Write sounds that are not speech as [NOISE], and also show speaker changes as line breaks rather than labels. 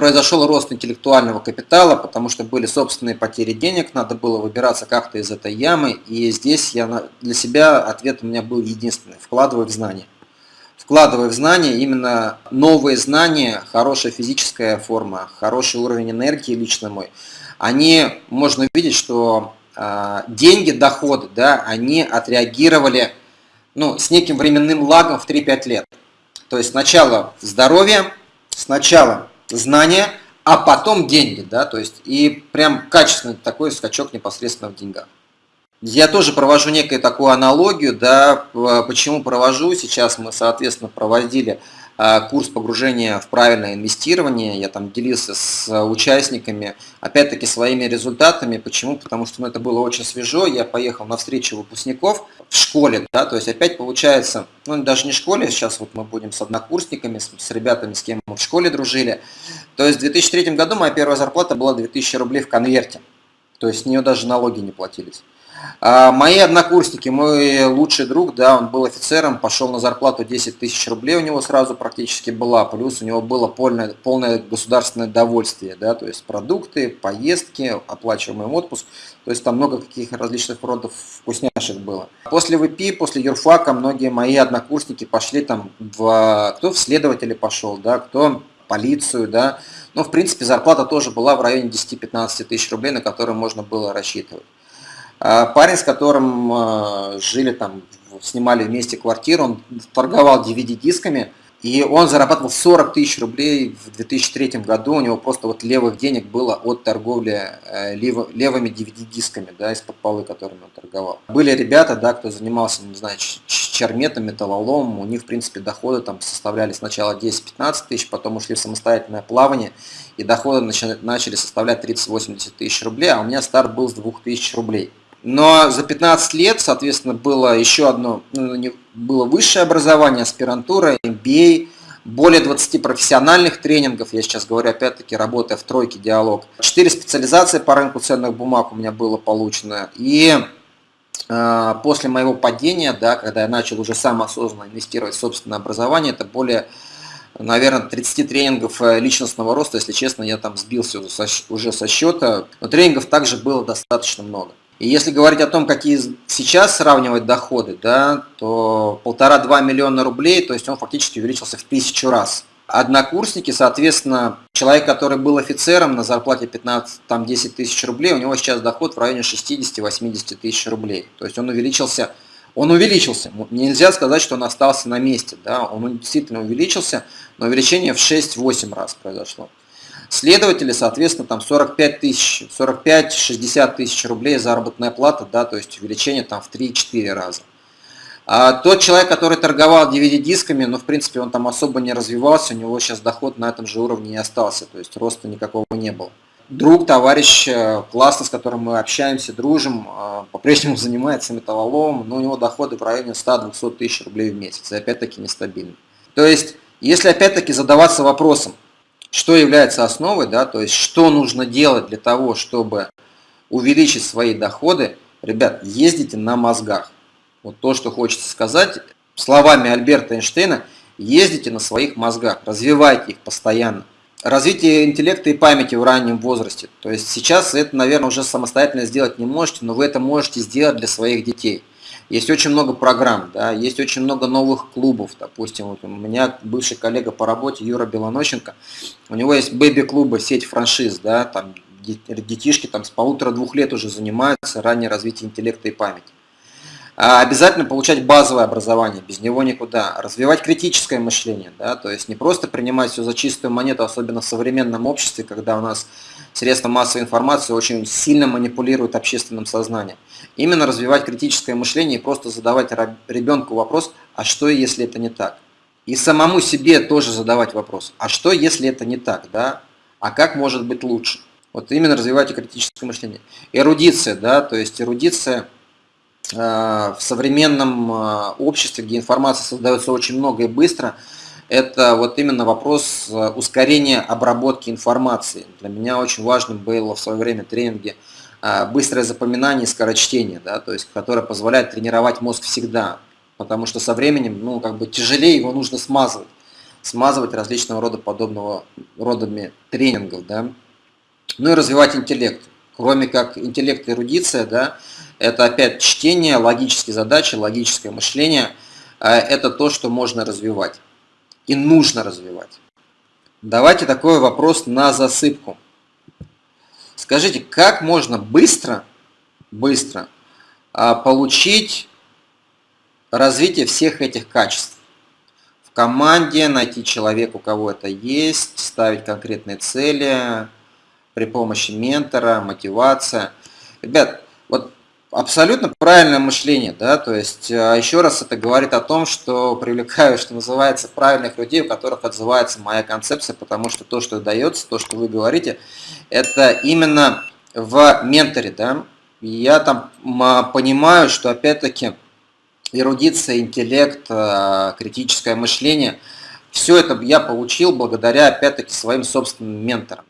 произошел рост интеллектуального капитала, потому что были собственные потери денег, надо было выбираться как-то из этой ямы, и здесь я для себя ответ у меня был единственный – вкладывай в знания. Вкладывай в знания, именно новые знания, хорошая физическая форма, хороший уровень энергии лично мой, они, можно увидеть, что э, деньги, доходы, да, они отреагировали ну, с неким временным лагом в 3-5 лет. То есть сначала здоровье, сначала знания, а потом деньги, да, то есть и прям качественный такой скачок непосредственно в деньгах. Я тоже провожу некую такую аналогию, да, почему провожу, сейчас мы, соответственно, проводили курс погружения в правильное инвестирование, я там делился с участниками, опять-таки, своими результатами. Почему? Потому что ну, это было очень свежо, я поехал на встречу выпускников в школе, да, то есть опять получается, ну даже не в школе, сейчас вот мы будем с однокурсниками, с, с ребятами, с кем мы в школе дружили. То есть в 2003 году моя первая зарплата была 2000 рублей в конверте, то есть с нее даже налоги не платились. А мои однокурсники, мой лучший друг, да, он был офицером, пошел на зарплату 10 тысяч рублей у него сразу практически была, плюс у него было полное, полное государственное довольствие, да, то есть продукты, поездки, оплачиваемый отпуск, то есть там много каких различных родов вкусняшек было. После ВП, после юрфака многие мои однокурсники пошли там в, кто в следователи пошел, да, кто полицию, да, но в принципе зарплата тоже была в районе 10-15 тысяч рублей, на которые можно было рассчитывать. А парень, с которым а, жили там, снимали вместе квартиру, он торговал DVD-дисками, и он зарабатывал 40 тысяч рублей в 2003 году, у него просто вот левых денег было от торговли э, левыми DVD-дисками, да, из-под полы, которыми он торговал. Были ребята, да, кто занимался, не знаю, черметом, металлоломом, у них, в принципе, доходы там составляли сначала 10-15 тысяч, потом ушли в самостоятельное плавание, и доходы начали составлять 30-80 тысяч рублей, а у меня старт был с 2000 рублей. Но за 15 лет, соответственно, было еще одно, ну, было высшее образование, аспирантура, MBA, более 20 профессиональных тренингов, я сейчас говорю опять-таки, работая в тройке диалог. 4 специализации по рынку ценных бумаг у меня было получено. И э, после моего падения, да, когда я начал уже сам осознанно инвестировать в собственное образование, это более наверное, 30 тренингов э, личностного роста, если честно, я там сбился уже со счета, но тренингов также было достаточно много. И если говорить о том, какие сейчас сравнивать доходы, да, то полтора-два миллиона рублей, то есть он фактически увеличился в тысячу раз. Однокурсники, соответственно, человек, который был офицером на зарплате 15, там 10 тысяч рублей, у него сейчас доход в районе 60-80 тысяч рублей. То есть он увеличился, он увеличился. Нельзя сказать, что он остался на месте, да, он действительно увеличился, но увеличение в 6-8 раз произошло. Следователи, соответственно, там 45 тысяч, 45-60 тысяч рублей заработная плата, да, то есть увеличение там в 3-4 раза. А тот человек, который торговал DVD-дисками, ну, в принципе, он там особо не развивался, у него сейчас доход на этом же уровне и остался, то есть роста никакого не было. Друг, товарищ, э, классно, с которым мы общаемся, дружим, э, по-прежнему [LAUGHS] занимается металлоломом, но у него доходы в районе 100-200 тысяч рублей в месяц, и опять-таки нестабильно. То есть, если опять-таки задаваться вопросом, что является основой, да, то есть что нужно делать для того, чтобы увеличить свои доходы, ребят, ездите на мозгах. Вот то, что хочется сказать, словами Альберта Эйнштейна, ездите на своих мозгах, развивайте их постоянно. Развитие интеллекта и памяти в раннем возрасте. То есть сейчас это, наверное, уже самостоятельно сделать не можете, но вы это можете сделать для своих детей. Есть очень много программ, да, есть очень много новых клубов. Допустим, вот у меня бывший коллега по работе Юра Белонощенко, у него есть бэби-клубы, сеть франшиз, да, там детишки там с полутора-двух лет уже занимаются раннее развитие интеллекта и памяти. А обязательно получать базовое образование, без него никуда. Развивать критическое мышление, да, то есть не просто принимать все за чистую монету, особенно в современном обществе, когда у нас средства массовой информации очень сильно манипулируют общественным сознанием. Именно развивать критическое мышление и просто задавать ребенку вопрос, а что если это не так? И самому себе тоже задавать вопрос, а что если это не так, да? А как может быть лучше? Вот именно развивайте критическое мышление. Эрудиция, да, то есть эрудиция в современном э, обществе, где информация создается очень много и быстро, это вот именно вопрос э, ускорения обработки информации. Для меня очень важным было в свое время тренинги быстрое запоминание и скорочтение, да, то есть, которое позволяет тренировать мозг всегда. потому что со временем, ну, как бы тяжелее его нужно смазывать, смазывать различного рода подобного родами тренингов, да. Ну и развивать интеллект. Кроме как интеллект и эрудиция, да, это опять чтение, логические задачи, логическое мышление, а это то, что можно развивать и нужно развивать. Давайте такой вопрос на засыпку. Скажите, как можно быстро, быстро а, получить развитие всех этих качеств? В команде найти человека, у кого это есть, ставить конкретные цели при помощи ментора, мотивация. Ребят, вот Абсолютно правильное мышление, да, то есть а, еще раз это говорит о том, что привлекаю, что называется, правильных людей, у которых отзывается моя концепция, потому что то, что дается, то, что вы говорите, это именно в менторе, да, я там понимаю, что опять-таки эрудиция, интеллект, а, критическое мышление, все это я получил благодаря опять-таки своим собственным менторам.